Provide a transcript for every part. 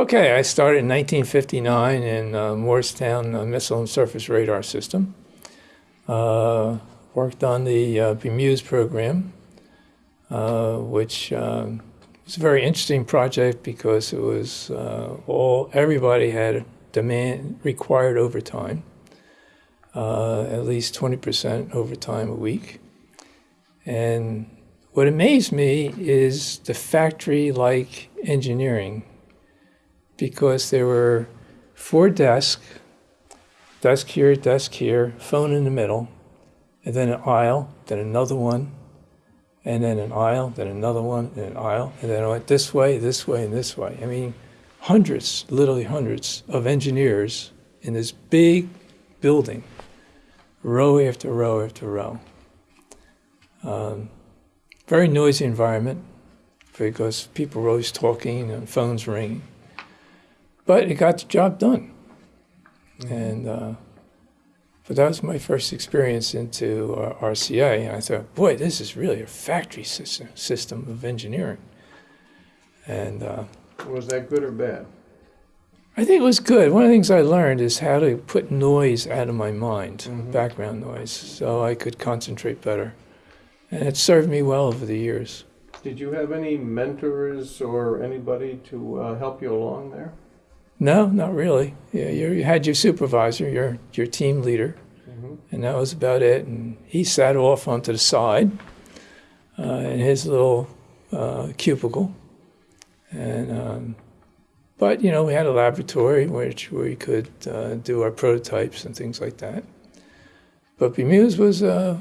Okay, I started in 1959 in uh, Morristown uh, Missile and Surface Radar System. Uh, worked on the uh, BMEWS program, uh, which um, was a very interesting project because it was uh, all everybody had demand required overtime, uh, at least 20% overtime a week. And what amazed me is the factory-like engineering because there were four desks, desk here, desk here, phone in the middle, and then an aisle, then another one, and then an aisle, then another one, and an aisle, and then I went this way, this way, and this way. I mean, hundreds, literally hundreds of engineers in this big building, row after row after row. Um, very noisy environment because people were always talking and phones ringing but it got the job done. And uh, but that was my first experience into uh, RCA, and I thought, boy, this is really a factory system system of engineering. And uh, Was that good or bad? I think it was good. One of the things I learned is how to put noise out of my mind, Mhm. background noise, so I could concentrate better. And it served me well over the years. Did you have any mentors or anybody to uh, help you along there? No, not really. Yeah, you you had your supervisor, your your team leader, Mhm. and that was about it. And he sat off onto the side uh, in his little uh, cubicle, and um, but you know we had a laboratory which we could uh, do our prototypes and things like that. But BMEWS was a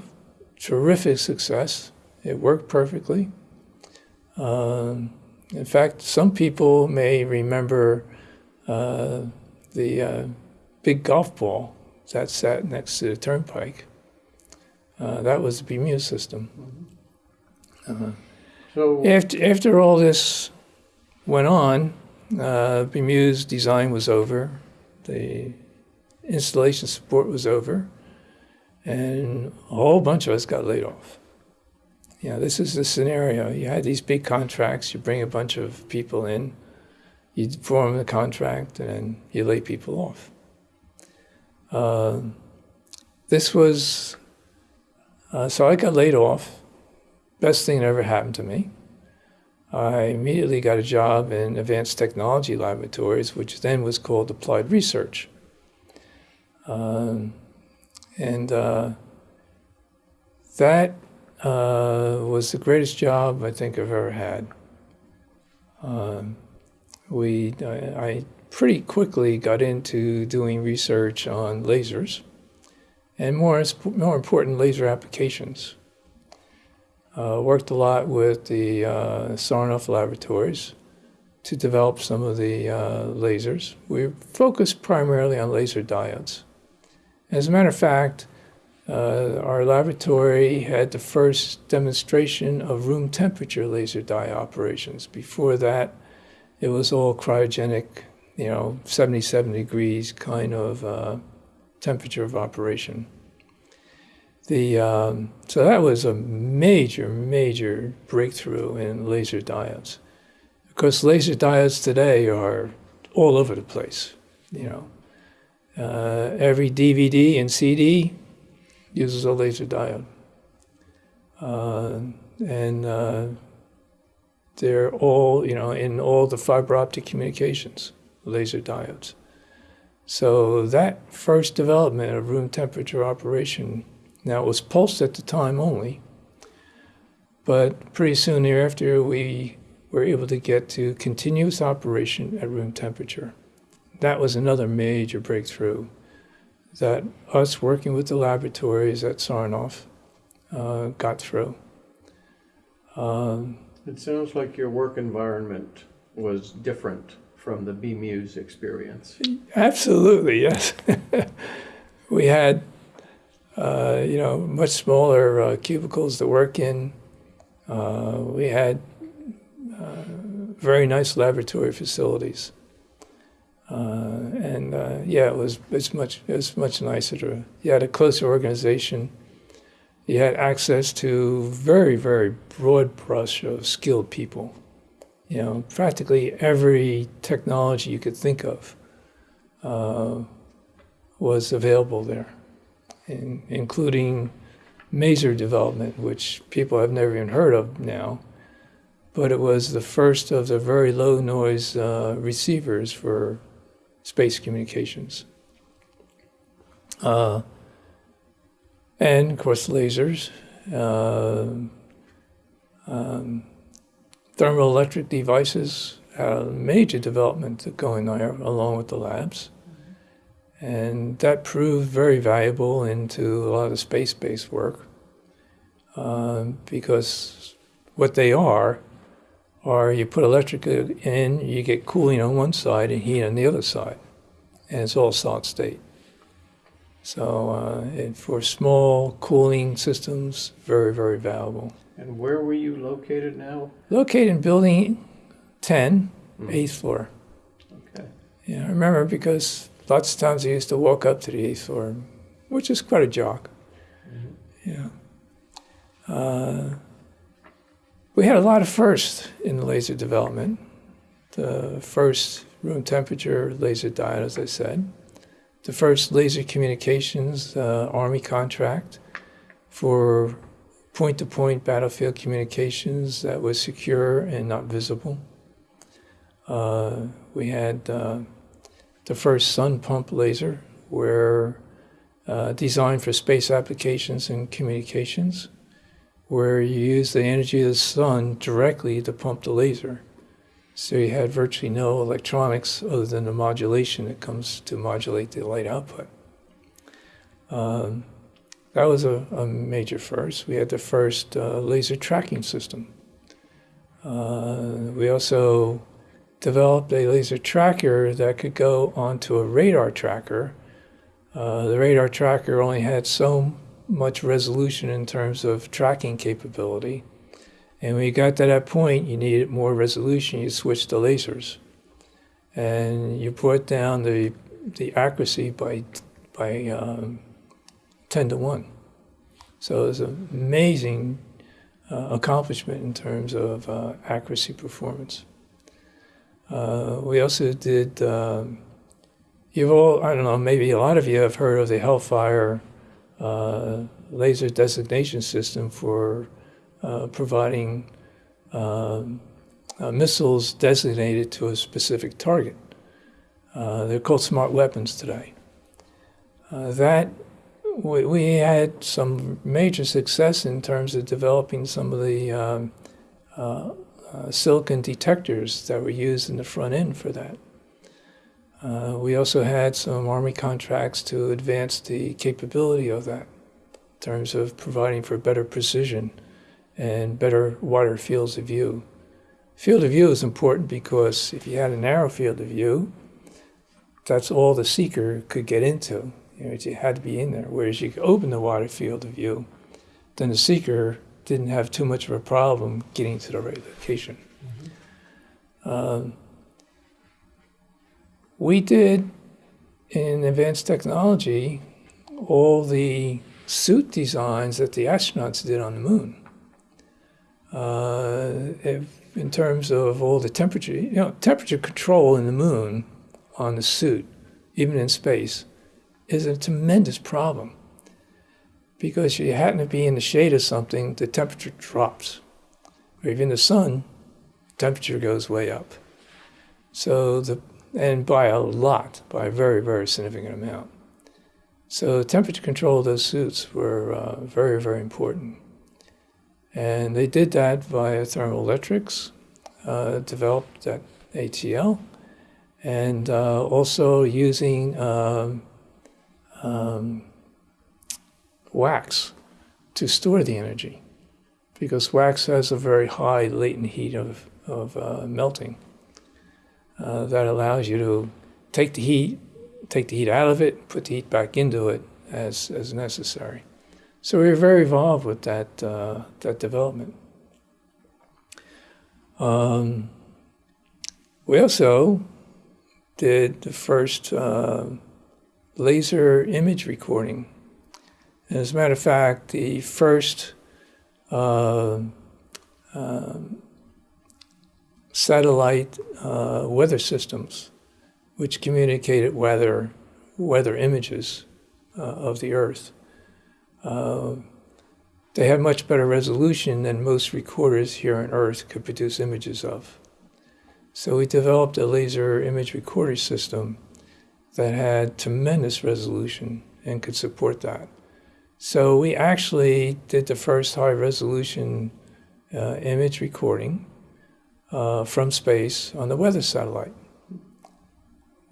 terrific success. It worked perfectly. Um, in fact, some people may remember uh, the uh, big golf ball that sat next to the turnpike. Uh, that was the BMEWS system. Uh, So, after, after all this went on, uh, BMEWS design was over, the installation support was over, and a whole bunch of us got laid off. You know, this is the scenario. You had these big contracts, you bring a bunch of people in, you form the contract, and you lay people off. Uh, this was, uh, so I got laid off. Best thing that ever happened to me. I immediately got a job in Advanced Technology Laboratories, which then was called Applied Research. Um, and uh, that uh, was the greatest job I think I've ever had. Um, we, I, pretty quickly got into doing research on lasers and more, more important, laser applications. Uh, worked a lot with the uh, Sarnoff laboratories to develop some of the uh, lasers. We focused primarily on laser diodes. As a matter of fact, uh, our laboratory had the first demonstration of room temperature laser diode operations. Before that, it was all cryogenic, you know, 77 degrees kind of uh, temperature of operation. The, um, so that was a major, major breakthrough in laser diodes. Because laser diodes today are all over the place, you know. Uh, every DVD and CD uses a laser diode. Uh, and uh, they're all, you know, in all the fiber optic communications, laser diodes. So that first development of room temperature operation, now it was pulsed at the time only, but pretty soon thereafter we were able to get to continuous operation at room temperature. That was another major breakthrough that us working with the laboratories at Sarnoff uh, got through. Um, it sounds like your work environment was different from the BMEWS experience. Absolutely, yes. we had, uh, you know, much smaller uh, cubicles to work in. Uh, we had uh, very nice laboratory facilities, uh, and uh, yeah, it was it's much it was much nicer to. You had a closer organization. You had access to very very broad brush of skilled people. you know, practically every technology you could think of uh, was available there, in, including maser development, which people have never even heard of now. But it was the first of the very low noise uh, receivers for space communications. Uh, and of course, lasers. Uh, um, thermoelectric devices a major development going there along with the labs. And that proved very valuable into a lot of space-based work um, because what they are are you put electric in, you get cooling on one side and heat on the other side, and it's all solid state. So uh, for small cooling systems, very, very valuable. And where were you located now? Located in building 10, eighth floor. Okay. Yeah, I remember because lots of times I used to walk up to the eighth floor, which is quite a jog. Yeah. Uh, we had a lot of firsts in the laser development. The first room temperature laser diode, as I said. The first laser communications uh, Army contract for point-to-point battlefield communications that was secure and not visible. Uh, we had uh, the first sun pump laser, where uh, designed for space applications and communications, where you use the energy of the sun directly to pump the laser. So you had virtually no electronics other than the modulation that comes to modulate the light output. Um, that was a, a, major first. We had the first uh, laser tracking system. Uh, we also developed a laser tracker that could go onto a radar tracker. Uh, the radar tracker only had so much resolution in terms of tracking capability. And when you got to that point, you needed more resolution, you switched to lasers. And you brought down the, the accuracy by, by um, 10 to 1. So it was an amazing uh, accomplishment in terms of uh, accuracy performance. Uh, we also did, um, you've all, I don't know, maybe a lot of you have heard of the Hellfire uh, laser designation system for uh, providing um, uh, missiles designated to a specific target. they're called smart weapons today. that we, we had some major success in terms of developing some of the um, uh, uh, silicon detectors that were used in the front end for that. Uh, we also had some Army contracts to advance the capability of that in terms of providing for better precision and better wider fields of view. Field of view is important because if you had a narrow field of view, that's all the seeker could get into. You know, it had to be in there. Whereas you could open the wider field of view, then the seeker didn't have too much of a problem getting to the right location. Mm-hmm. Um, we did in advanced technology all the suit designs that the astronauts did on the moon. Uh, in terms of all the temperature, you know, temperature control in the moon on the suit, even in space, is a tremendous problem because you happen to be in the shade of something, the temperature drops. Or even the sun, temperature goes way up. So the and by a lot, by a very very significant amount. So temperature control of those suits were uh, very very important, and they did that via thermoelectrics, uh, developed at ATL, and uh, also using um, um, wax to store the energy because wax has a very high latent heat of, of uh, melting uh, that allows you to take the heat, take the heat out of it, put the heat back into it as, as necessary. So we were very involved with that, uh, that development. Um, we also did the first uh, laser image recording And as a matter of fact, the first uh, uh, satellite uh, weather systems, which communicated weather weather images uh, of the Earth. Uh, they had much better resolution than most recorders here on Earth could produce images of. So we developed a laser image recorder system that had tremendous resolution and could support that. So we actually did the first high resolution uh, image recording uh, from space on the weather satellite.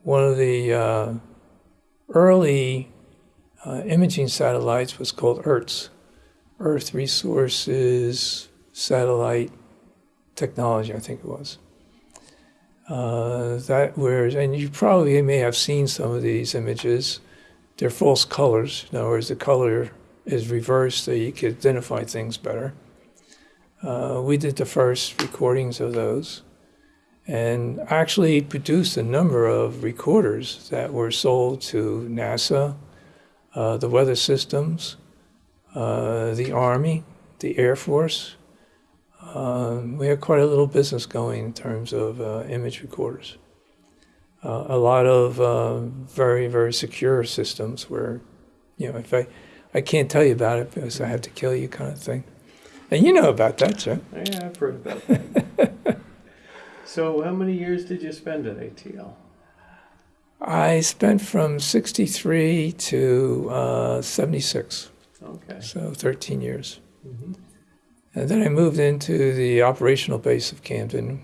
One of the uh, early uh, imaging satellites was called ERTS, Earth Resources Satellite Technology, I think it was. Uh, that whereas, and you probably may have seen some of these images. They're false colors. In other words, the color is reversed so you can identify things better. Uh, we did the first recordings of those and actually produced a number of recorders that were sold to NASA, uh, the weather systems, uh, the Army, the Air Force. Um, we had quite a little business going in terms of uh, image recorders. Uh, a lot of uh, very, very secure systems where, you know, if I, I can't tell you about it because I have to kill you kind of thing. And you know about that, sir. Yeah, I've heard about that. so, how many years did you spend at ATL? I spent from 63 to uh, 76. Okay. So 13 years. Mhm. And then I moved into the operational base of Camden,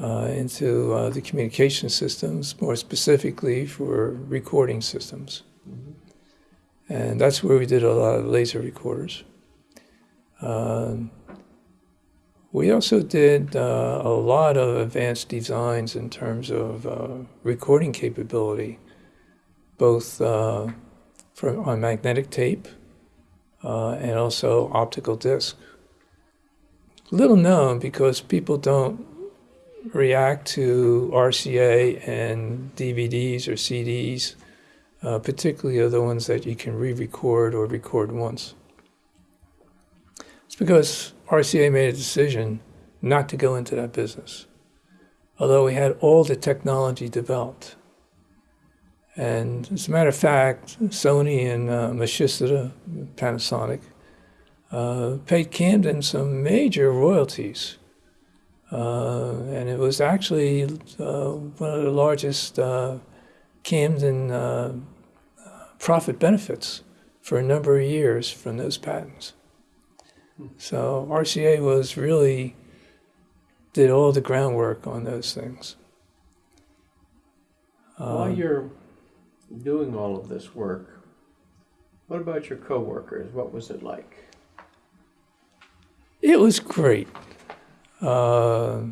uh, into uh, the communication systems, more specifically for recording systems. Mhm. And that's where we did a lot of laser recorders. Um, we also did uh, a lot of advanced designs in terms of uh, recording capability, both uh, on magnetic tape uh, and also optical disc. Little known because people don't react to RCA and DVDs or CDs, uh, particularly the ones that you can re-record or record once. It's because RCA made a decision not to go into that business, although we had all the technology developed. And as a matter of fact, Sony and uh, Panasonic, uh, paid Camden some major royalties. Uh, and it was actually uh, one of the largest uh, Camden uh, profit benefits for a number of years from those patents. So RCA was really did all the groundwork on those things. While Um, you're doing all of this work, what about your coworkers? What was it like? It was great. Uh,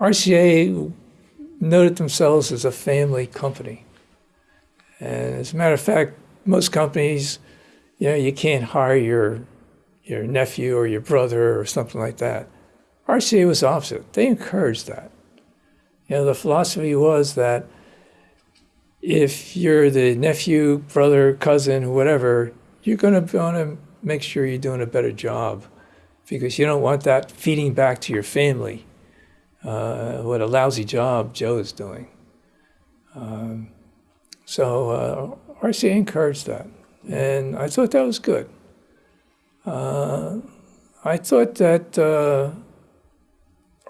RCA noted themselves as a family company. And as a matter of fact, most companies, you know, you can't hire your, your nephew or your brother or something like that. RCA was opposite. They encouraged that. You know, the philosophy was that if you're the nephew, brother, cousin, whatever, you're going to want to make sure you're doing a better job because you don't want that feeding back to your family uh, what a lousy job Joe is doing. Um, so uh, RCA encouraged that, and I thought that was good. Uh, I thought that uh,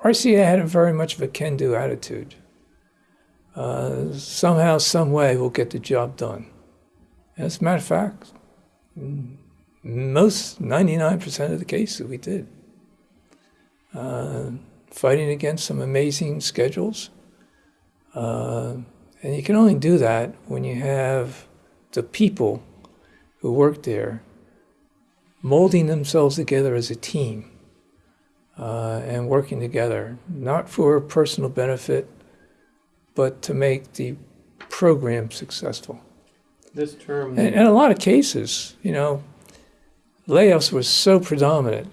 RCA had a very much of a can-do attitude. Uh, somehow, some way, we'll get the job done. As a matter of fact, most 99% of the cases we did. Uh, fighting against some amazing schedules. Uh, and you can only do that when you have the people who work there molding themselves together as a team uh, and working together, not for personal benefit, but to make the program successful. This term, And in a lot of cases, you know, layoffs were so predominant.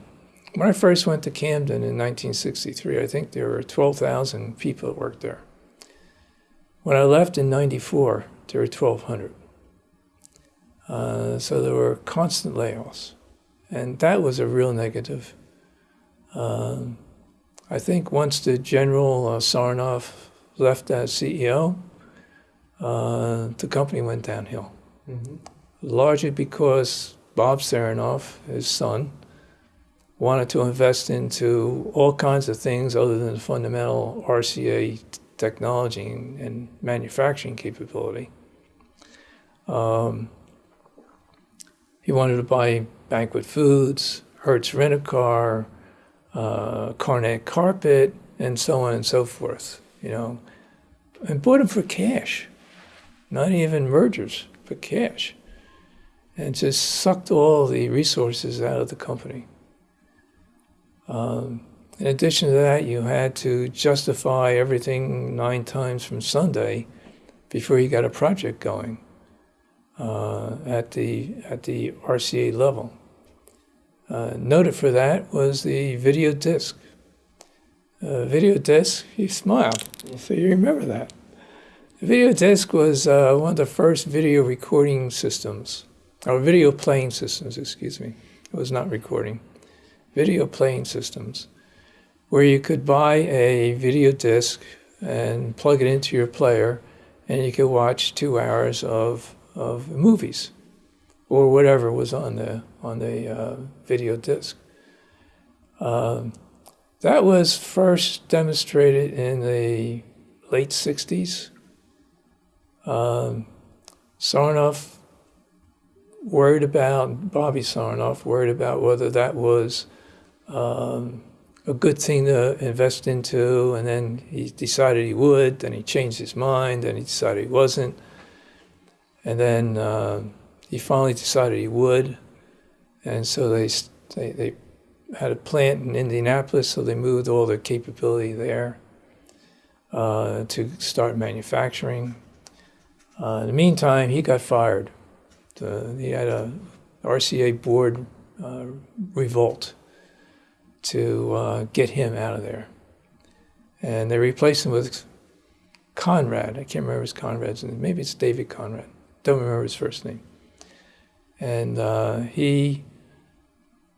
When I first went to Camden in 1963, I think there were 12,000 people that worked there. When I left in 94, there were 1,200. Uh, so there were constant layoffs. And that was a real negative. Um, I think once the General uh, Sarnoff left as CEO, uh, the company went downhill. Mhm. Largely because Bob Sarnoff, his son, wanted to invest into all kinds of things other than the fundamental RCA technology and, and manufacturing capability. Um, he wanted to buy Banquet Foods, Hertz Rent a Car, uh, Coronet Carpet, and so on and so forth. You know, and bought them for cash, not even mergers, for cash, and just sucked all the resources out of the company. Um, in addition to that, you had to justify everything nine times from Sunday before you got a project going uh, at the at the RCA level. Uh, noted for that was the video disc. Uh, video disc, you smiled, so you remember that. The video disc was uh, one of the first video recording systems, or video playing systems, excuse me. It was not recording. Video playing systems, where you could buy a video disc and plug it into your player, and you could watch two hours of, of movies or whatever was on the on the uh, video disc. Um, that was first demonstrated in the late '60s. Um, Sarnoff worried about Bobby Sarnoff worried about whether that was um, a good thing to invest into, and then he decided he would. Then he changed his mind, and he decided he wasn't, and then. Uh, he finally decided he would, and so they, they they had a plant in Indianapolis, so they moved all their capability there uh, to start manufacturing. Uh, in the meantime, he got fired. Uh, he had a RCA board uh, revolt to uh, get him out of there, and they replaced him with Conrad. I can't remember his Conrad's name. Maybe it's David Conrad. Don't remember his first name. And uh, he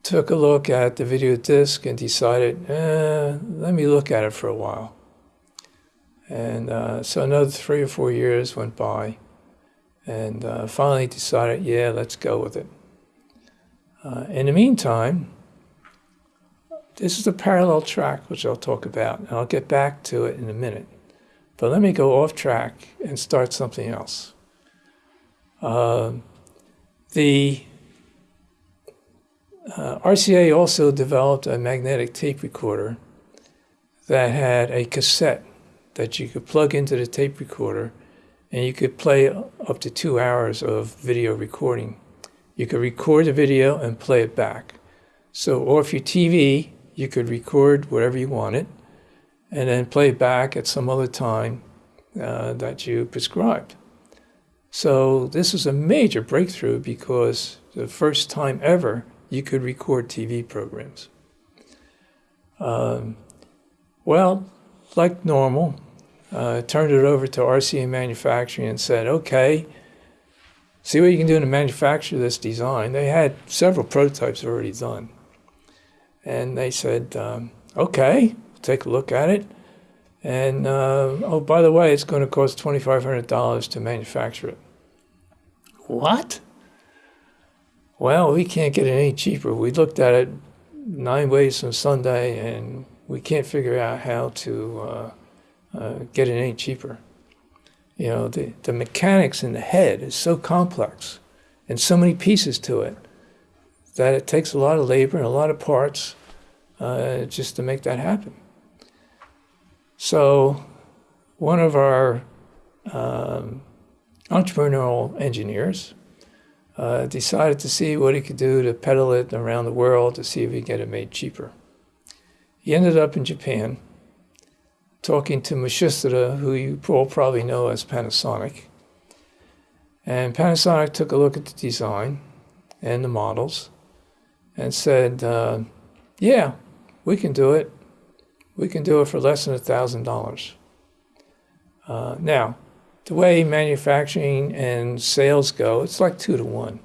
took a look at the video disc and decided, eh, let me look at it for a while. And uh, so another three or four years went by, and uh, finally decided, yeah, let's go with it. Uh, in the meantime, this is a parallel track, which I'll talk about, and I'll get back to it in a minute. But let me go off track and start something else. Um, the uh, RCA also developed a magnetic tape recorder that had a cassette that you could plug into the tape recorder and you could play up to two hours of video recording. You could record the video and play it back. So, off your TV, you could record whatever you wanted and then play it back at some other time uh, that you prescribed. So this was a major breakthrough because the first time ever you could record TV programs. Um, well, like normal, uh, turned it over to RCA Manufacturing and said, okay, see what you can do to manufacture this design. They had several prototypes already done. And they said, um, okay, take a look at it. And uh, oh, by the way, it's going to cost $2,500 to manufacture it. What? Well, we can't get it any cheaper. We looked at it nine ways from Sunday, and we can't figure out how to uh, uh, get it any cheaper. You know, the, the mechanics in the head is so complex and so many pieces to it that it takes a lot of labor and a lot of parts uh, just to make that happen. So, one of our um, entrepreneurial engineers uh, decided to see what he could do to peddle it around the world to see if he could get it made cheaper. He ended up in Japan talking to Matsushita, who you all probably know as Panasonic. And Panasonic took a look at the design and the models and said, uh, Yeah, we can do it. We can do it for less than $1,000. Uh, now, the way manufacturing and sales go, it's like two to one.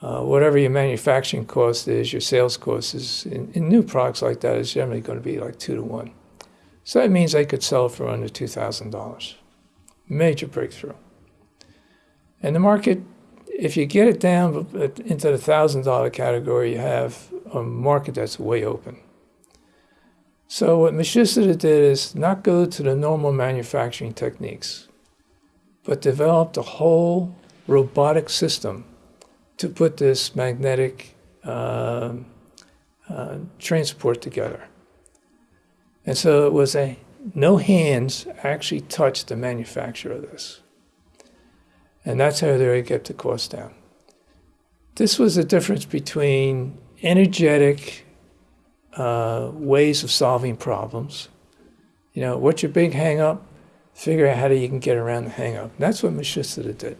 uh, whatever your manufacturing cost is, your sales cost is in, in new products like that is generally going to be like two to one. So that means they could sell for under two thousand dollars. Major breakthrough. And the market, if you get it down into the thousand dollar category, you have a market that's way open. So what Matsushita did is not go to the normal manufacturing techniques, but developed a whole robotic system to put this magnetic uh, uh, transport together. And so it was a no hands actually touched the manufacture of this. And that's how they get the cost down. This was the difference between energetic uh, ways of solving problems. You know, what's your big hang up? Figure out how you can get around the hang up. That's what Matsushita did.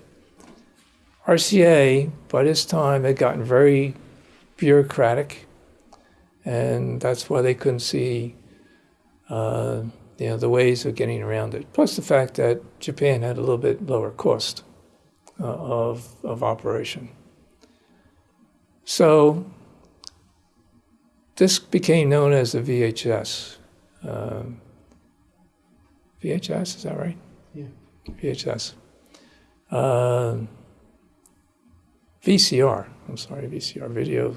RCA, by this time, had gotten very bureaucratic, and that's why they couldn't see uh, you know, the ways of getting around it. Plus the fact that Japan had a little bit lower cost uh, of, of operation. So this became known as the VHS. Um, VHS, is that right? Yeah. VHS. Um, VCR. I'm sorry, VCR video.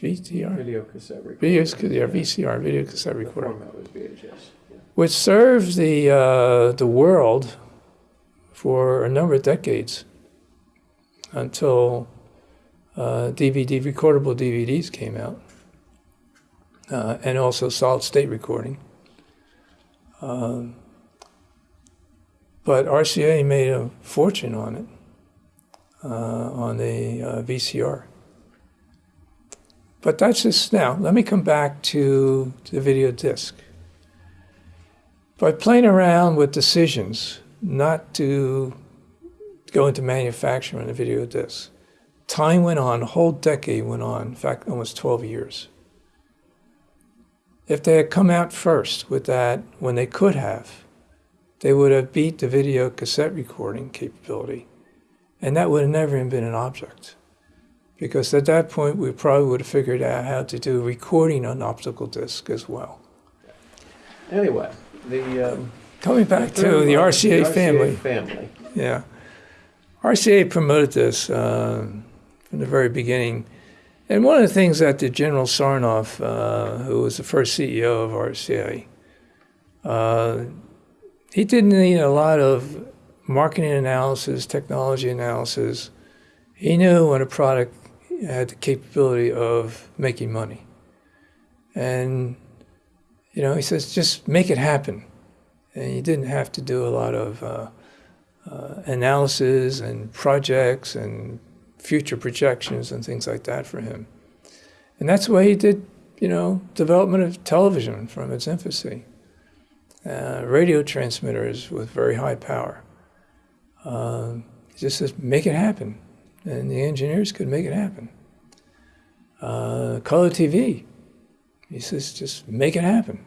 VCR. Video cassette recorder. Video, yeah, VCR, video cassette The recorder, format was VHS. yeah. which served the uh, the world for a number of decades until uh, DVD recordable DVDs came out, uh, and also solid state recording. Um, but RCA made a fortune on it uh, on the uh, VCR. But that's just now. Let me come back to the video disc. By playing around with decisions not to go into manufacturing a video disc, time went on, a whole decade went on, in fact, almost 12 years. If they had come out first with that when they could have, they would have beat the video cassette recording capability. And that would have never even been an object. Because at that point, we probably would have figured out how to do recording on optical disc as well. Anyway, the. um, Coming back the to the one, RCA family. family. Yeah. RCA promoted this uh, from the very beginning. And one of the things that the General Sarnoff, uh, who was the first CEO of RCA, uh, he didn't need a lot of marketing analysis, technology analysis. He knew when a product had the capability of making money. And, you know, he says, just make it happen. And you didn't have to do a lot of uh, uh, analysis and projects and future projections and things like that for him. And that's why he did, you know, development of television from its infancy. Uh, radio transmitters with very high power. He just says, make it happen. And the engineers could make it happen. Uh, color TV. He says, just make it happen.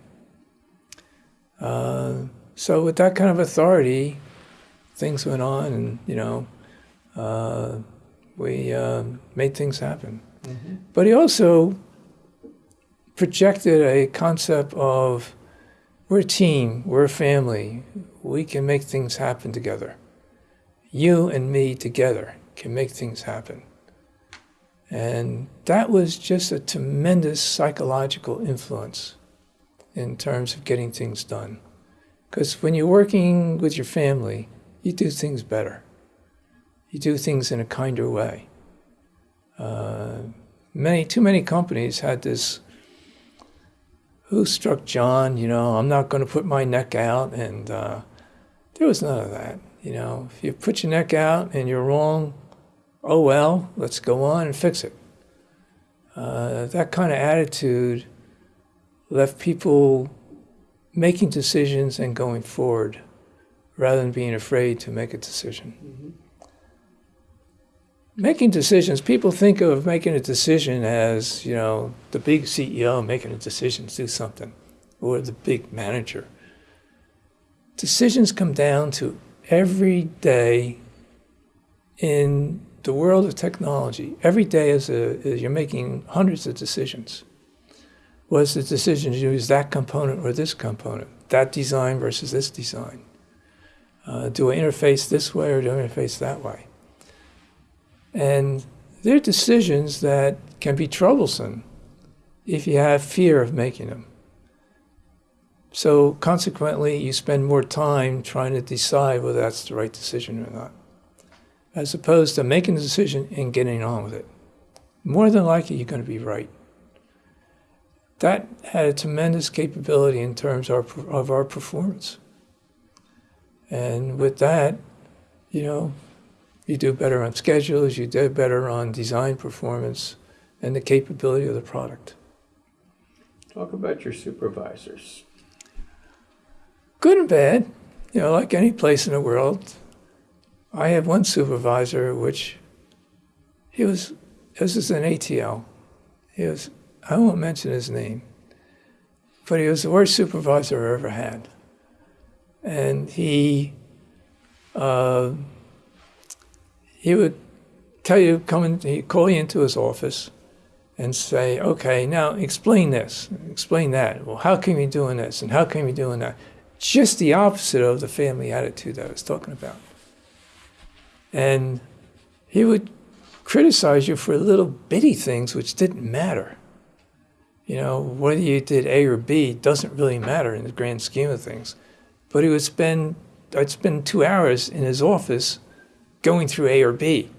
Uh, so with that kind of authority, things went on, and you know, uh, we uh, made things happen. Mhm. But he also projected a concept of we're a team, we're a family, we can make things happen together. You and me together can make things happen. And that was just a tremendous psychological influence in terms of getting things done. Because when you're working with your family, you do things better. You do things in a kinder way. Uh, many, too many companies had this who struck John, you know, I'm not going to put my neck out. And uh, there was none of that. You know, if you put your neck out and you're wrong, oh well, let's go on and fix it. Uh, that kind of attitude left people making decisions and going forward rather than being afraid to make a decision. Mhm. Making decisions, people think of making a decision as, you know, the big CEO making a decision to do something, or the big manager. Decisions come down to every day in the world of technology, every day is a, is you're making hundreds of decisions. Was the decision to use that component or this component, that design versus this design? Uh, do I interface this way or do I interface that way? And they're decisions that can be troublesome if you have fear of making them. So consequently, you spend more time trying to decide whether that's the right decision or not, as opposed to making the decision and getting on with it. More than likely, you're going to be right. That had a tremendous capability in terms of our, of our performance. And with that, you know, you do better on schedules, you do better on design performance and the capability of the product. Talk about your supervisors. Good and bad, you know, like any place in the world. I have one supervisor, which he was, this is an ATL. He was, I won't mention his name, but he was the worst supervisor I ever had. And he, uh, he would tell you, come in, he'd call you into his office and say, okay, now explain this, explain that. Well, how can we doing this and how can we doing that? Just the opposite of the family attitude that I was talking about. And he would criticize you for little bitty things which didn't matter. You know, whether you did A or B doesn't really matter in the grand scheme of things. But he would spend, I'd spend two hours in his office going through A or B,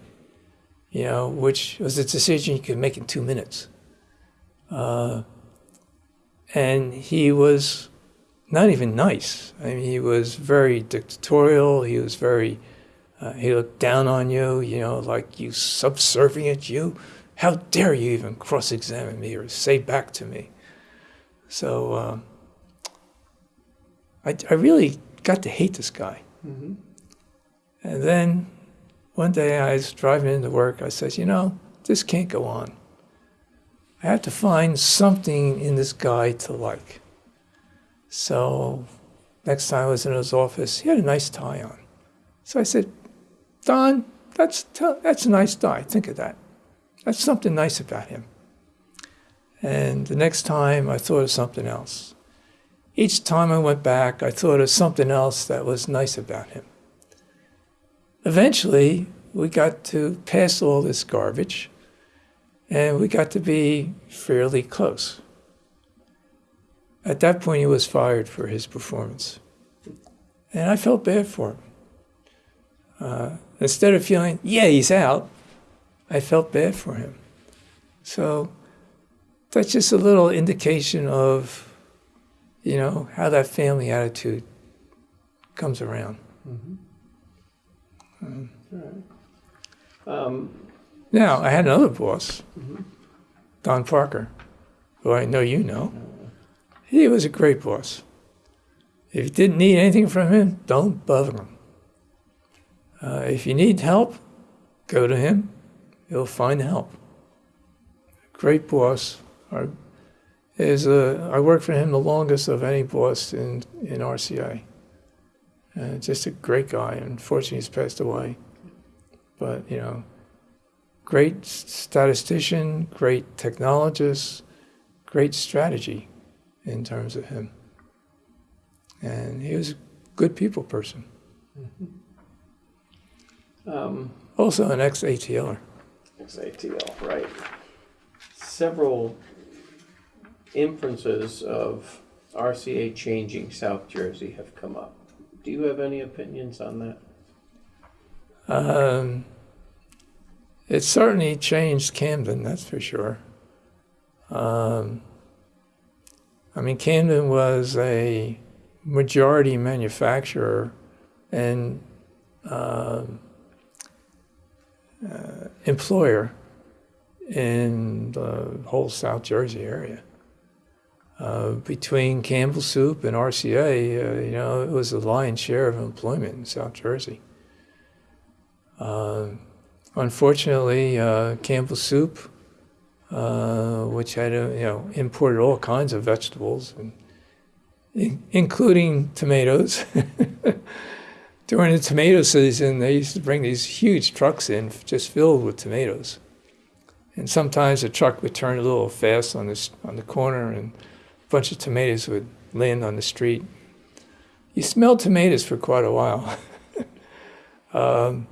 you know, which was a decision you could make in two minutes. Uh, and he was not even nice. I mean, he was very dictatorial. He was very, uh, he looked down on you, you know, like you subservient, you. How dare you even cross examine me or say back to me? So uh, I, I really got to hate this guy. Mm-hmm. And then one day I was driving into work. I said, you know, this can't go on. I have to find something in this guy to like. So next time I was in his office, he had a nice tie on. So I said, Don, that's, that's a nice tie. Think of that. That's something nice about him. And the next time I thought of something else. Each time I went back, I thought of something else that was nice about him. Eventually, we got to pass all this garbage and we got to be fairly close. At that point, he was fired for his performance. And I felt bad for him. Uh, instead of feeling, yeah, he's out, I felt bad for him. So that's just a little indication of, you know, how that family attitude comes around. Mm-hmm. Um, now, I had another boss, mhm. Don Parker, who I know you know. He was a great boss. If you didn't need anything from him, don't bother him. Uh, if you need help, go to him. He'll find help. Great boss. I, is uh, I worked for him the longest of any boss in, in RCA. Uh, just a great guy. Unfortunately, he's passed away. But, you know, great statistician, great technologist, great strategy in terms of him. And he was a good people person. um, Also an ex-ATLer. XATL, right. Several inferences of RCA changing South Jersey have come up. Do you have any opinions on that? Um, it certainly changed Camden, that's for sure. Um, I mean, Camden was a majority manufacturer and uh, uh, employer in the whole South Jersey area. Uh, between Campbell Soup and RCA, uh, you know, it was the lion's share of employment in South Jersey. Uh, unfortunately, uh, Campbell Soup, uh, which had, you know, imported all kinds of vegetables, and, in, including tomatoes, during the tomato season, they used to bring these huge trucks in just filled with tomatoes. And sometimes the truck would turn a little fast on this on the corner, and bunch of tomatoes would land on the street. You smelled tomatoes for quite a while. um,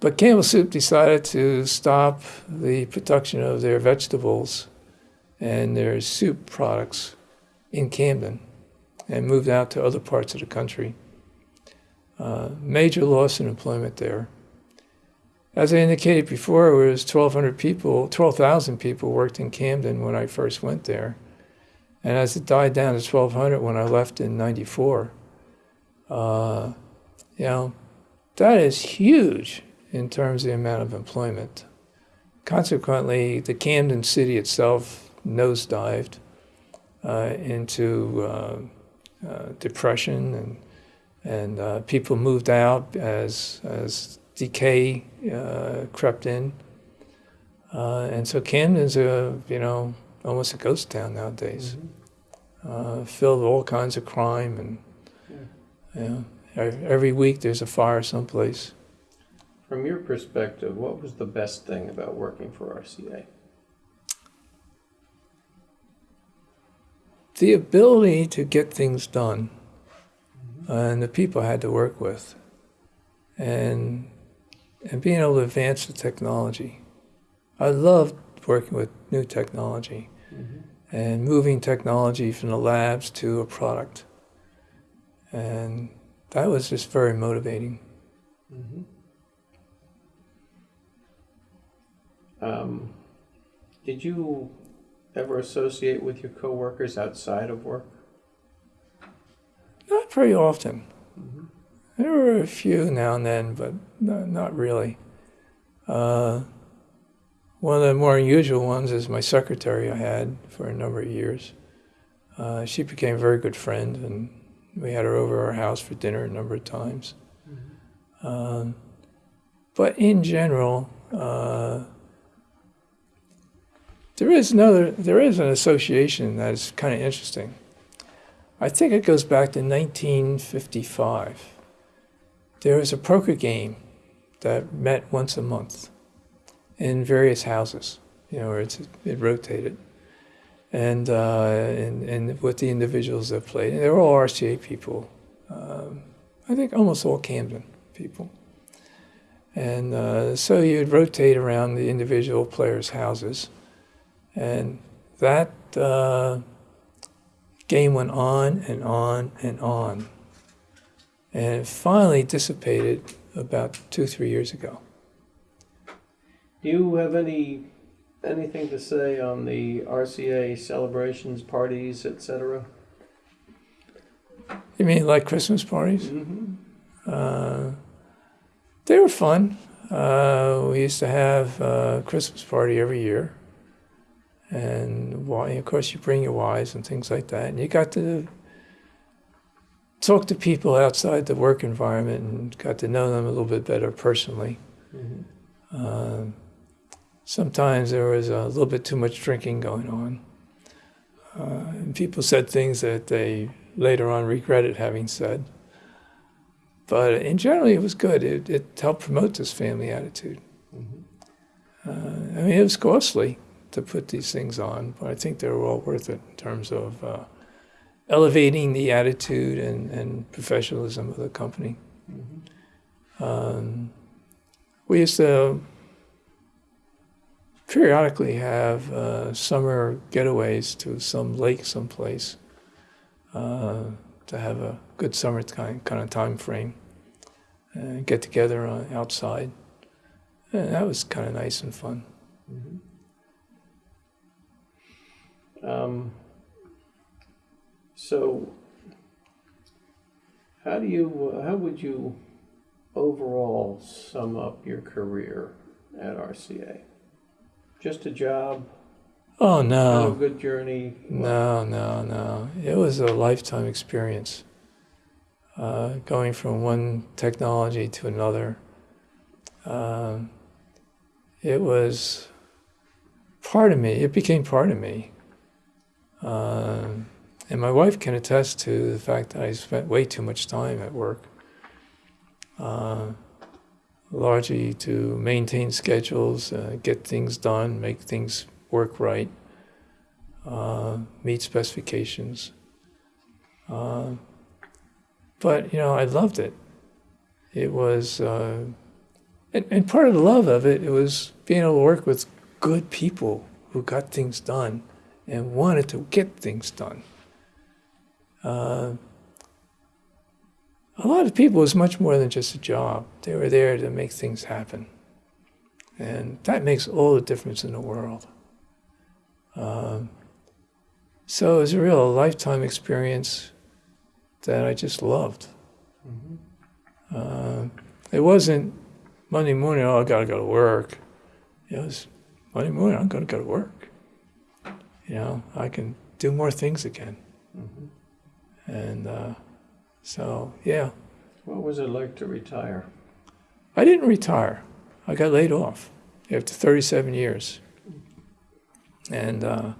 but Campbell Soup decided to stop the production of their vegetables and their soup products in Camden and moved out to other parts of the country. Uh, major loss in employment there. As I indicated before, it was 1,200 people, 12,000 people worked in Camden when I first went there. And as it died down to 1,200 when I left in 94, uh, you know, that is huge in terms of the amount of employment. Consequently, the Camden city itself nosedived uh, into uh, uh, depression and and uh, people moved out as as decay uh, crept in, uh, and so Camden's a you know almost a ghost town nowadays, Mhm. uh, filled with all kinds of crime and Yeah. you know, every week there's a fire someplace. From your perspective, what was the best thing about working for RCA? The ability to get things done, and the people I had to work with, and and being able to advance the technology. I loved working with new technology. And moving technology from the labs to a product. And that was just very motivating. Mhm. Um, did you ever associate with your coworkers outside of work? Not very often. Mhm. There were a few now and then, but not, not really. Uh, one of the more unusual ones is my secretary I had for a number of years. Uh, she became a very good friend, and we had her over our house for dinner a number of times. Um, but in general, uh, there is another. There is an association that is kind of interesting. I think it goes back to 1955. There was a poker game that met once a month in various houses. You know, where it's, it rotated, and uh, and and with the individuals that played, and they were all RCA people. Um, I think almost all Camden people. And uh, so you'd rotate around the individual players' houses, and that uh, game went on and on and on, and finally dissipated about two, three years ago. Do you have any anything to say on the RCA celebrations, parties, etc.? You mean like Christmas parties? Mm-hmm. Uh, they were fun. Uh, we used to have a Christmas party every year. And of course, you bring your wives and things like that. And you got to talk to people outside the work environment and got to know them a little bit better personally. Mm-hmm. Um, sometimes there was a little bit too much drinking going on. Uh, and people said things that they later on regretted having said. But in general, it was good. It, it helped promote this family attitude. Mm-hmm. Uh, I mean, it was costly to put these things on, but I think they were all worth it in terms of uh, elevating the attitude and, and professionalism of the company. Mm-hmm. Um, we used to periodically have uh, summer getaways to some lake someplace uh, to have a good summer kind, kind of time frame and get together uh, outside. And that was kind of nice and fun. Um, so, how do you, how would you overall sum up your career at RCA? Just a job, Oh, had a no. good journey? No, no, no. It was a lifetime experience. Uh, going from one technology to another. Um, it was part of me. It became part of me. Um, and my wife can attest to the fact that I spent way too much time at work. uh, largely to maintain schedules, uh, get things done, make things work right, uh, meet specifications. Uh, but you know, I loved it. It was, uh, and, and part of the love of it, it was being able to work with good people who got things done and wanted to get things done. A lot of people was much more than just a job. They were there to make things happen. And that makes all the difference in the world. Um, so it was a real lifetime experience that I just loved. Uh, it wasn't Monday morning, oh, I gotta go to work. It was Monday morning, I'm gonna go to work. You know, I can do more things again. And uh, so, yeah, What was it like to retire? I didn't retire. I got laid off after 37 years. And uh,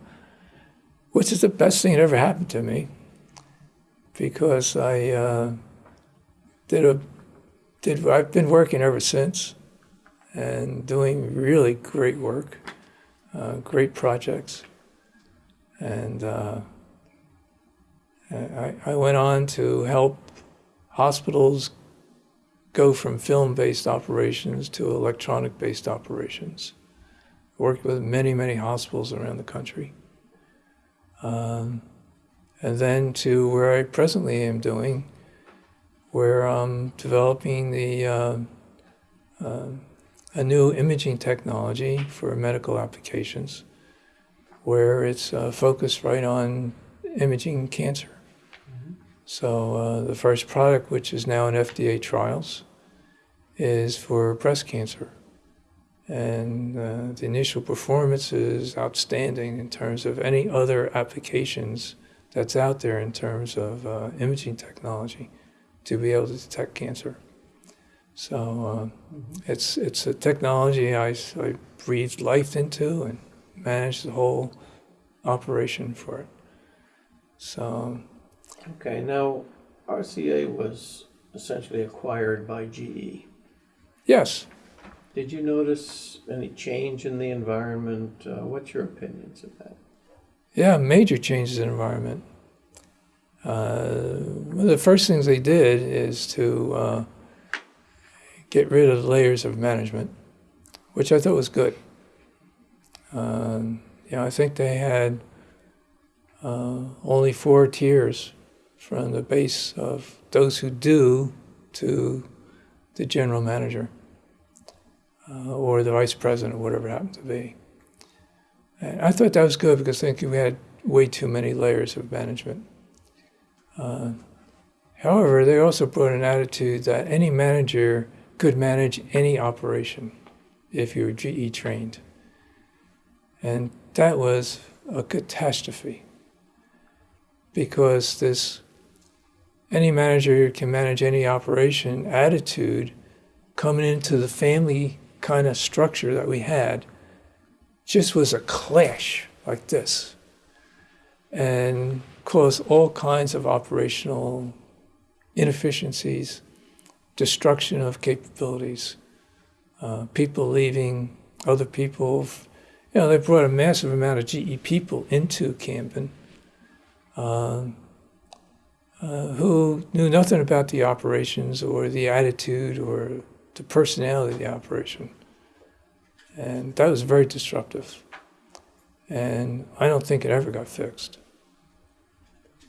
which is the best thing that ever happened to me because I uh, did a did I've been working ever since and doing really great work, uh, great projects, and uh, I, went on to help hospitals go from film-based operations to electronic-based operations. Worked with many, many hospitals around the country. Um, and then to where I presently am doing, where I'm developing the uh, uh, a new imaging technology for medical applications, where it's uh, focused right on imaging cancer. So uh, the first product, which is now in FDA trials, is for breast cancer. And uh, the initial performance is outstanding in terms of any other applications that's out there in terms of uh, imaging technology to be able to detect cancer. So uh, it's, it's a technology I, I breathed life into and managed the whole operation for it. So Okay, now RCA was essentially acquired by GE. yes, Did you notice any change in the environment? Uh, what's your opinions of that? Yeah, major changes in environment. Uh, one of the first things they did is to uh, get rid of layers of management, which I thought was good. Um, you know, I think they had uh, only four tiers from the base of those who do to the general manager uh, or the vice president, or whatever happened to be. And I thought that was good because I think we had way too many layers of management. Uh, however, they also brought an attitude that any manager could manage any operation if you were GE trained. And that was a catastrophe because this any manager can manage any operation attitude coming into the family kind of structure that we had. Just was a clash like this. And caused all kinds of operational inefficiencies, destruction of capabilities, uh, people leaving, other people. You know, they brought a massive amount of GE people into Camden. Uh, uh, who knew nothing about the operations or the attitude or the personality of the operation. And that was very disruptive. And I don't think it ever got fixed.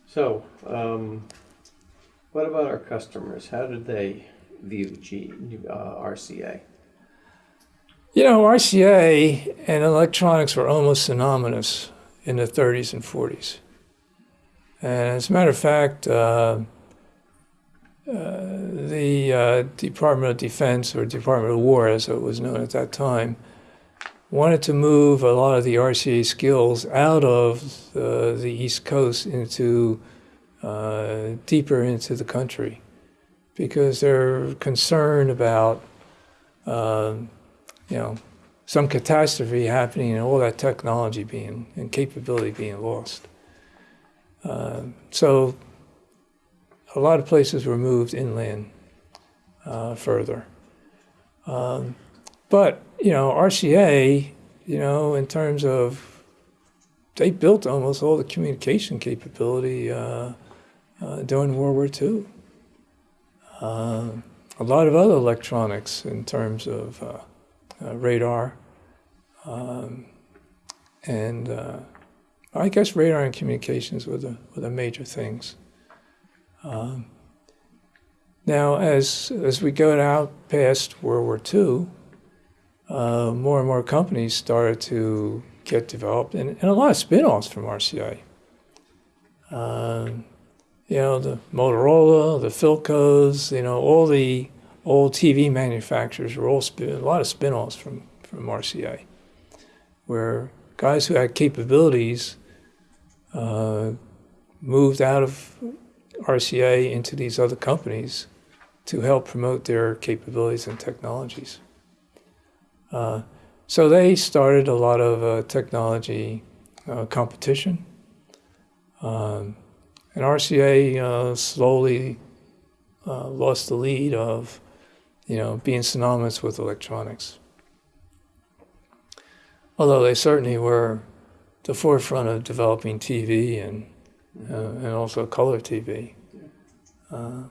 So, um, what about our customers? How did they view G, uh, RCA? You know, RCA and electronics were almost synonymous in the 30s and 40s. And as a matter of fact, uh, uh, the uh, Department of Defense, or Department of War as it was known at that time, wanted to move a lot of the RCA skills out of uh, the East Coast into uh, deeper into the country because they're concerned about, um, you know, some catastrophe happening and all that technology being and capability being lost. Uh, so a lot of places were moved inland. uh, further. Um, but you know, RCA, you know, in terms of they built almost all the communication capability uh, uh, during World War II. Uh, a lot of other electronics in terms of uh, uh, radar um, and I guess radar and communications were the, were the major things. Um, now, as, as we go out past World War II, uh, more and more companies started to get developed, and, and a lot of spin offs from RCA. Um, you know, the Motorola, the Philcos, you know, all the old TV manufacturers were all spin, a lot of spin offs from, from RCA, where guys who had capabilities moved out of RCA into these other companies to help promote their capabilities and technologies. Uh, so they started a lot of uh, technology uh, competition. Um, and RCA uh, slowly uh, lost the lead of, you know, being synonymous with electronics. Although they certainly were the forefront of developing TV and uh, and also color TV. Uh,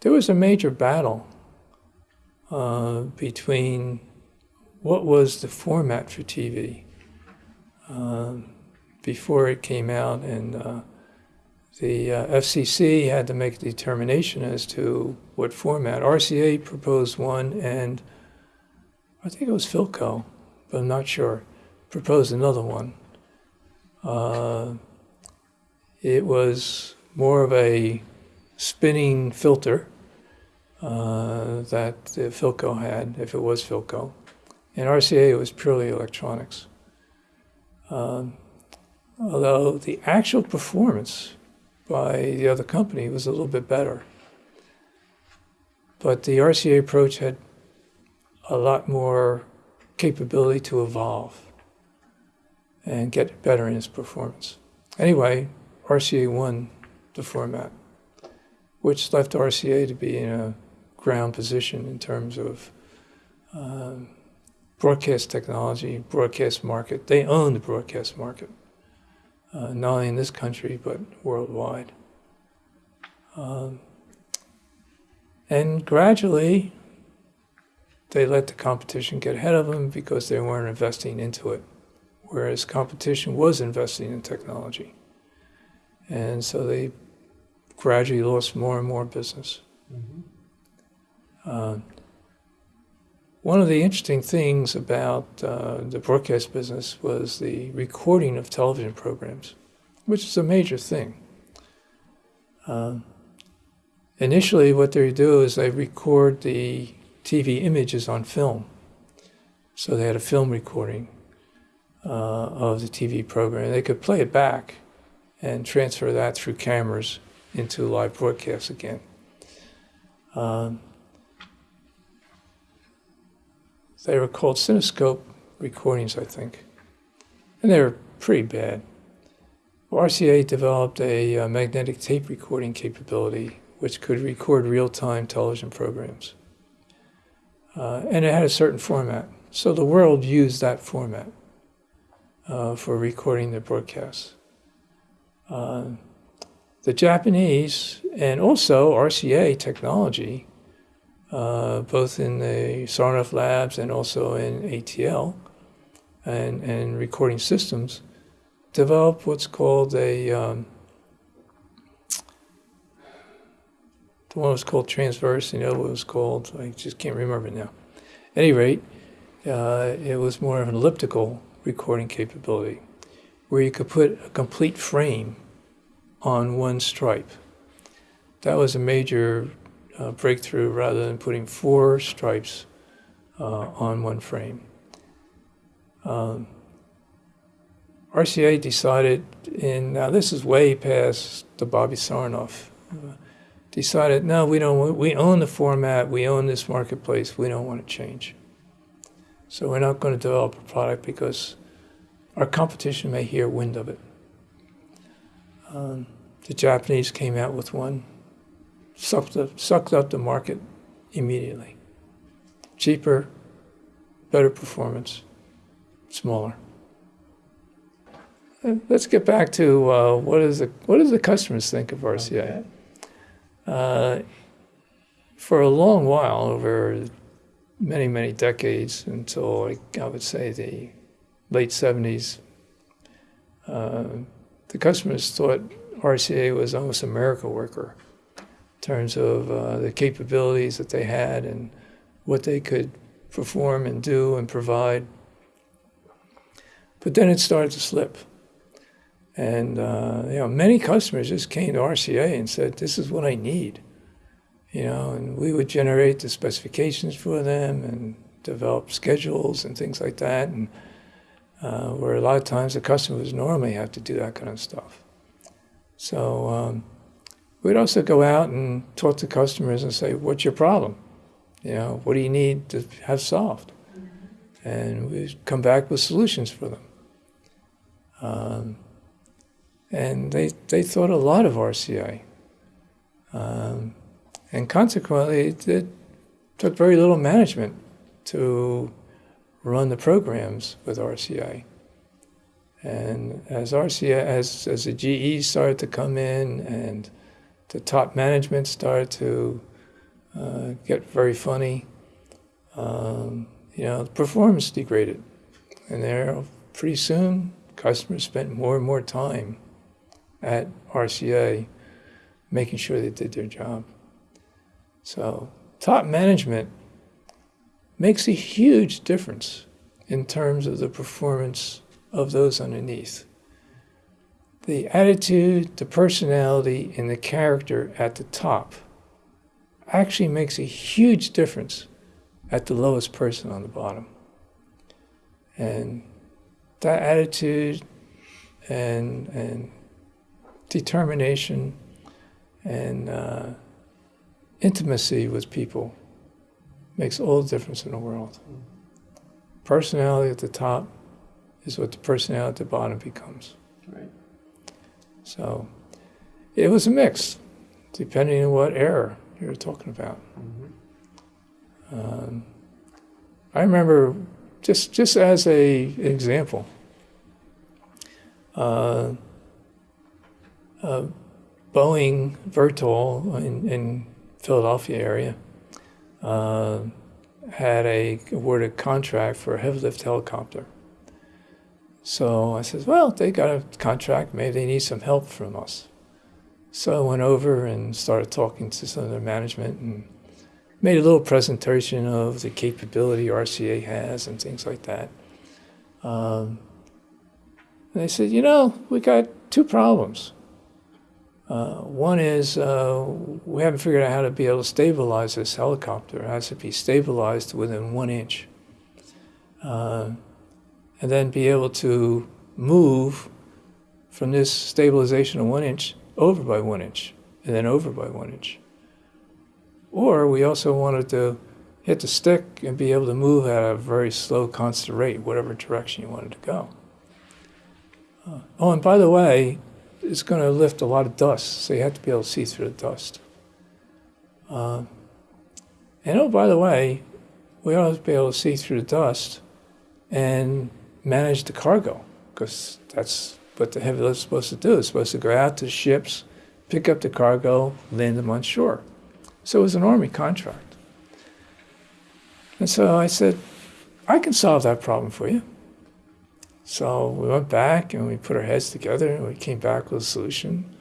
there was a major battle uh, between what was the format for TV um, before it came out, and uh, the uh, FCC had to make a determination as to what format. RCA proposed one, and I think it was Philco, but I'm not sure, proposed another one. Uh, it was more of a spinning filter uh, that Philco had, if it was Philco. In RCA, it was purely electronics. Um, although the actual performance by the other company was a little bit better. But the RCA approach had a lot more capability to evolve and get better in its performance. Anyway, RCA won the format, which left RCA to be in a ground position in terms of um, broadcast technology, broadcast market. They own the broadcast market, uh, not only in this country, but worldwide. Um, and gradually, they let the competition get ahead of them because they weren't investing into it whereas competition was investing in technology. And so they gradually lost more and more business. Mm-hmm. Uh, one of the interesting things about uh, the broadcast business was the recording of television programs, which is a major thing. Uh, initially, what they do is they record the TV images on film. So they had a film recording uh, of the TV program. They could play it back and transfer that through cameras into live broadcasts again. Um, they were called Cinescope recordings, I think, and they were pretty bad. RCA developed a, uh, magnetic tape recording capability which could record real-time television programs. Uh, and it had a certain format. So the world used that format uh, for recording the broadcasts. Uh, the Japanese and also RCA technology, uh, both in the Sarnoff labs and also in ATL and, and recording systems, developed what's called a um, the one was called transverse, and the other was called I just can't remember it now. At any rate, uh, it was more of an elliptical recording capability where you could put a complete frame on one stripe. That was a major uh, breakthrough rather than putting four stripes uh, on one frame. Um, RCA decided in, now this is way past the Bobby Sarnoff, uh, decided, no, we don't, we own the format, we own this marketplace, we don't want to change. So we're not going to develop a product because our competition may hear wind of it. Um, the Japanese came out with one, sucked up, sucked up the market immediately. Cheaper, better performance, smaller. Let's get back to uh, what is the what does the customers think of RCA? Okay. Uh, for a long while, over many many decades, until I would say the late '70s, uh, the customers thought RCA was almost a miracle worker in terms of uh, the capabilities that they had and what they could perform and do and provide. But then it started to slip. And uh, you know, many customers just came to RCA and said, "This is what I need," you know, and we would generate the specifications for them and develop schedules and things like that. And uh, where a lot of times the customers normally have to do that kind of stuff. So um, we'd also go out and talk to customers and say, "What's your problem? You know, what do you need to have solved?" And we'd come back with solutions for them. Um, and they, they thought a lot of RCA. Um, and consequently, it, took very little management to run the programs with RCA. And as RCA, as, as the GE started to come in and the top management started to uh, get very funny, um, you know, performance degraded. And there, pretty soon, customers spent more and more time at RCA making sure they did their job. So, top management makes a huge difference in terms of the performance of those underneath. The attitude, the personality, and the character at the top actually makes a huge difference at the lowest person on the bottom. And that attitude and, and determination and uh, intimacy with people makes all the difference in the world. Personality at the top is what the personality at the bottom becomes. Right. So it was a mix, depending on what era you're talking about. Mhm. Um, I remember just just as a example. Uh, uh, Boeing Vertol in, in Philadelphia area uh, had a awarded contract for a heavy lift helicopter. So I said, well, they got a contract. Maybe they need some help from us. So I went over and started talking to some of their management and made a little presentation of the capability RCA has and things like that. Um, and they said, you know, we got two problems. Uh, one is uh, we haven't figured out how to be able to stabilize this helicopter. It has to be stabilized within one inch. Uh, and then be able to move from this stabilization of one inch over by one inch, and then over by one inch. Or we also wanted to hit the stick and be able to move at a very slow, constant rate, whatever direction you wanted to go. Uh, oh, and by the way, it's going to lift a lot of dust, so you have to be able to see through the dust. Uh, and oh, by the way, we ought to be able to see through the dust and manage the cargo, because that's what the heavy lift is supposed to do. It's supposed to go out to ships, pick up the cargo, land them on shore. So it was an Army contract. And so I said, I can solve that problem for you. So we went back and we put our heads together and we came back with a solution.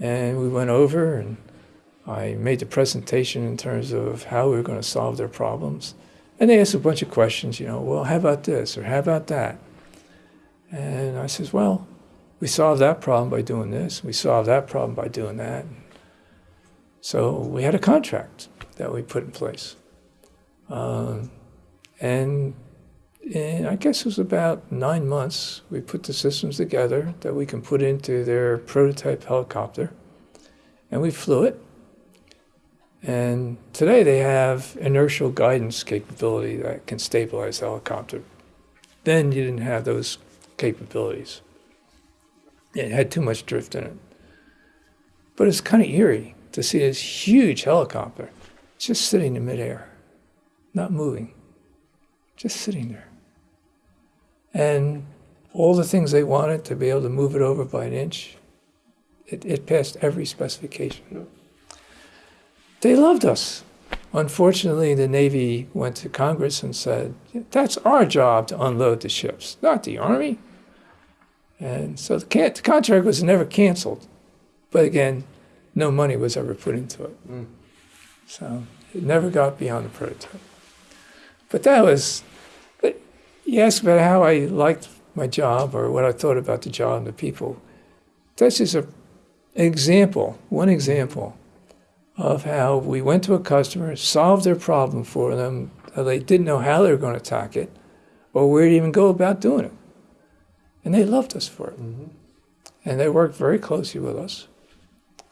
And we went over and I made the presentation in terms of how we were going to solve their problems. And they asked a bunch of questions, you know, well, how about this or how about that? And I says, well, we solved that problem by doing this. We solved that problem by doing that. So we had a contract that we put in place. Um, in, I guess it was about nine months, we put the systems together that we can put into their prototype helicopter. And we flew it. And today they have inertial guidance capability that can stabilize the helicopter. Then you didn't have those capabilities. It had too much drift in it. But it's kind of eerie to see this huge helicopter just sitting in midair, not moving, just sitting there. And all the things they wanted to be able to move it over by an inch, it, it passed every specification. They loved us. Unfortunately, the Navy went to Congress and said, that's our job to unload the ships, not the Army. And so the, the contract was never canceled. But again, no money was ever put into it. Mm. So it never got beyond the prototype. But that was, you ask about how I liked my job or what I thought about the job and the people. That's just a, an example, one example of how we went to a customer, solved their problem for them. They didn't know how they were going to attack it or where to even go about doing it. And they loved us for it. Mhm. And they worked very closely with us.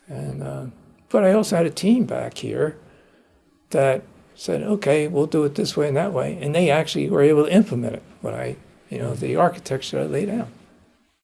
And, uh, but I also had a team back here that said, okay, we'll do it this way and that way. And they actually were able to implement it, what I, you know, the architecture I laid out.